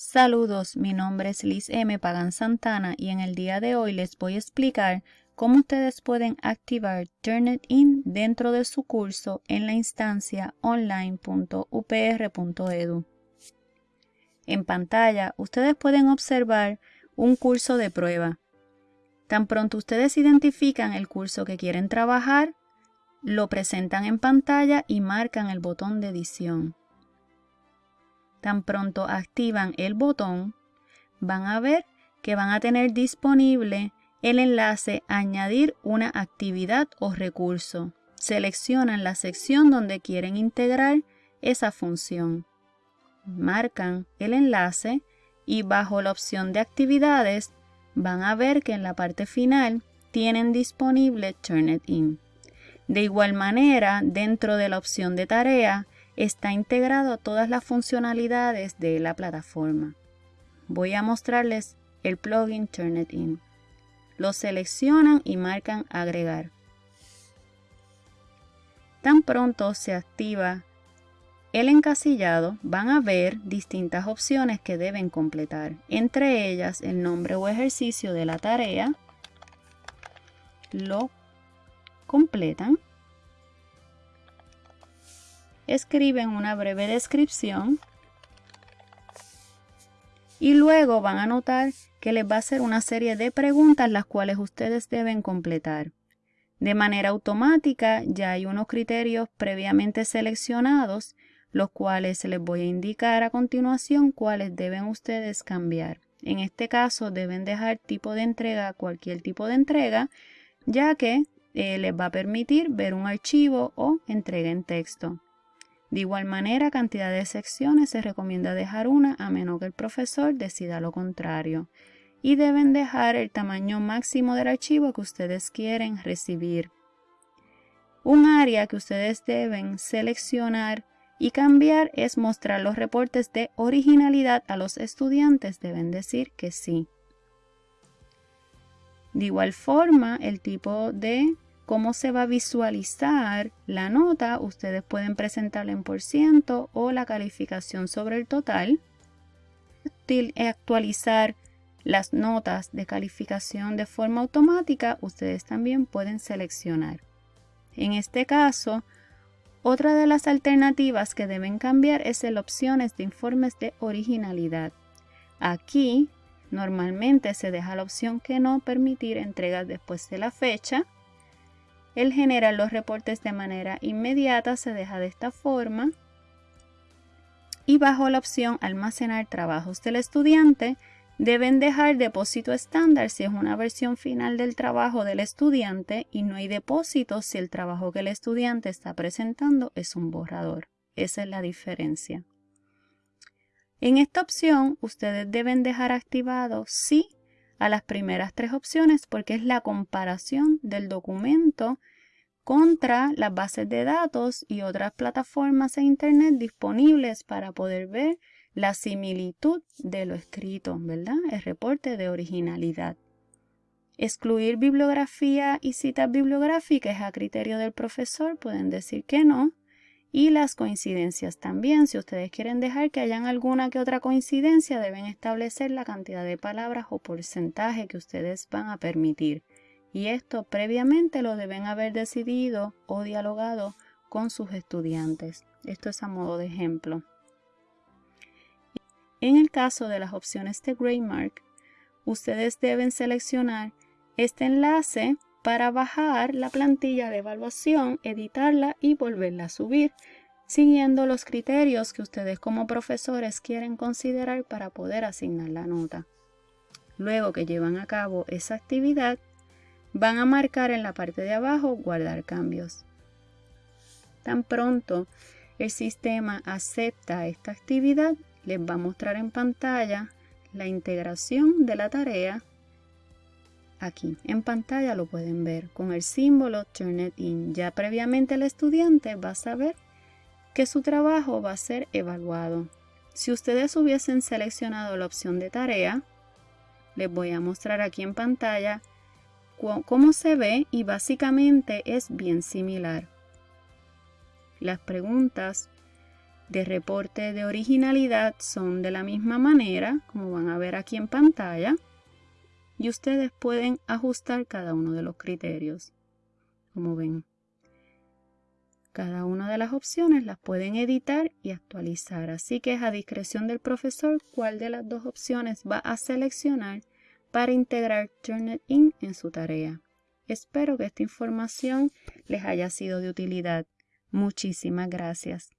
Saludos, mi nombre es Liz M. Pagan Santana y en el día de hoy les voy a explicar cómo ustedes pueden activar Turnitin dentro de su curso en la instancia online.upr.edu. En pantalla ustedes pueden observar un curso de prueba. Tan pronto ustedes identifican el curso que quieren trabajar, lo presentan en pantalla y marcan el botón de edición. Tan pronto activan el botón, van a ver que van a tener disponible el enlace Añadir una actividad o recurso. Seleccionan la sección donde quieren integrar esa función. Marcan el enlace y bajo la opción de actividades van a ver que en la parte final tienen disponible Turnitin. De igual manera, dentro de la opción de tarea está integrado todas las funcionalidades de la plataforma. Voy a mostrarles el plugin Turnitin. Lo seleccionan y marcan agregar. Tan pronto se activa el encasillado, van a ver distintas opciones que deben completar, entre ellas el nombre o ejercicio de la tarea, lo completan, escriben una breve descripción y luego van a notar que les va a hacer una serie de preguntas las cuales ustedes deben completar. De manera automática ya hay unos criterios previamente seleccionados, los cuales les voy a indicar a continuación cuáles deben ustedes cambiar. En este caso deben dejar tipo de entrega cualquier tipo de entrega, ya que eh, les va a permitir ver un archivo o entrega en texto. De igual manera, cantidad de secciones se recomienda dejar una a menos que el profesor decida lo contrario. Y deben dejar el tamaño máximo del archivo que ustedes quieren recibir. Un área que ustedes deben seleccionar y cambiar es mostrar los reportes de originalidad a los estudiantes. Deben decir que sí. De igual forma, el tipo de cómo se va a visualizar la nota, ustedes pueden presentarla en por ciento o la calificación sobre el total. Actualizar las notas de calificación de forma automática, ustedes también pueden seleccionar. En este caso, otra de las alternativas que deben cambiar es el opciones de informes de originalidad. Aquí normalmente se deja la opción que no permitir entregas después de la fecha el generar los reportes de manera inmediata se deja de esta forma. Y bajo la opción almacenar trabajos del estudiante, deben dejar depósito estándar si es una versión final del trabajo del estudiante y no hay depósito si el trabajo que el estudiante está presentando es un borrador. Esa es la diferencia. En esta opción, ustedes deben dejar activado sí a las primeras tres opciones porque es la comparación del documento contra las bases de datos y otras plataformas e internet disponibles para poder ver la similitud de lo escrito, ¿verdad? El reporte de originalidad. Excluir bibliografía y citas bibliográficas a criterio del profesor, pueden decir que no. Y las coincidencias también, si ustedes quieren dejar que hayan alguna que otra coincidencia, deben establecer la cantidad de palabras o porcentaje que ustedes van a permitir. Y esto previamente lo deben haber decidido o dialogado con sus estudiantes. Esto es a modo de ejemplo. En el caso de las opciones de Graymark, ustedes deben seleccionar este enlace para bajar la plantilla de evaluación, editarla y volverla a subir, siguiendo los criterios que ustedes como profesores quieren considerar para poder asignar la nota. Luego que llevan a cabo esa actividad, van a marcar en la parte de abajo guardar cambios. Tan pronto el sistema acepta esta actividad, les va a mostrar en pantalla la integración de la tarea Aquí en pantalla lo pueden ver con el símbolo Turnitin. Ya previamente el estudiante va a saber que su trabajo va a ser evaluado. Si ustedes hubiesen seleccionado la opción de tarea, les voy a mostrar aquí en pantalla cómo se ve y básicamente es bien similar. Las preguntas de reporte de originalidad son de la misma manera, como van a ver aquí en pantalla, y ustedes pueden ajustar cada uno de los criterios, como ven. Cada una de las opciones las pueden editar y actualizar, así que es a discreción del profesor cuál de las dos opciones va a seleccionar para integrar Turnitin en su tarea. Espero que esta información les haya sido de utilidad. Muchísimas gracias.